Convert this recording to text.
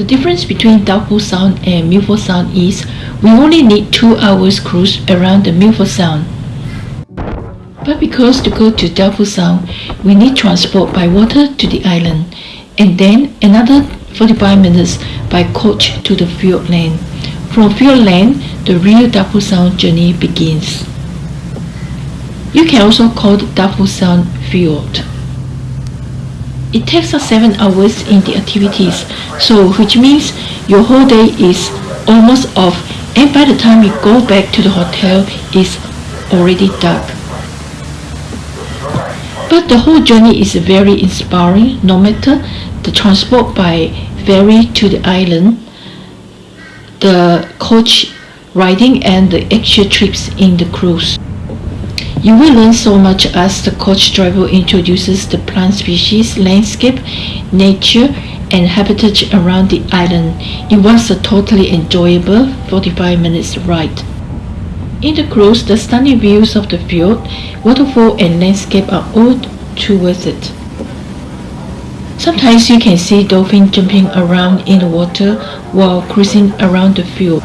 The difference between Doubtful Sound and Milford Sound is we only need two hours cruise around the Milford Sound. But because to go to Doubtful Sound, we need transport by water to the island, and then another 45 minutes by coach to the Fiord Land. From Fiord Land, the real Doubtful Sound journey begins. You can also call the Sound Fjord. It takes us 7 hours in the activities, so which means your whole day is almost off and by the time you go back to the hotel it's already dark. But the whole journey is very inspiring no matter the transport by ferry to the island, the coach riding and the actual trips in the cruise. You will learn so much as the coach driver introduces the plant species, landscape, nature, and habitat around the island. It was a totally enjoyable 45 minutes ride. In the cruise, the stunning views of the fjord, waterfall, and landscape are all too worth it. Sometimes you can see dolphins jumping around in the water while cruising around the fjord.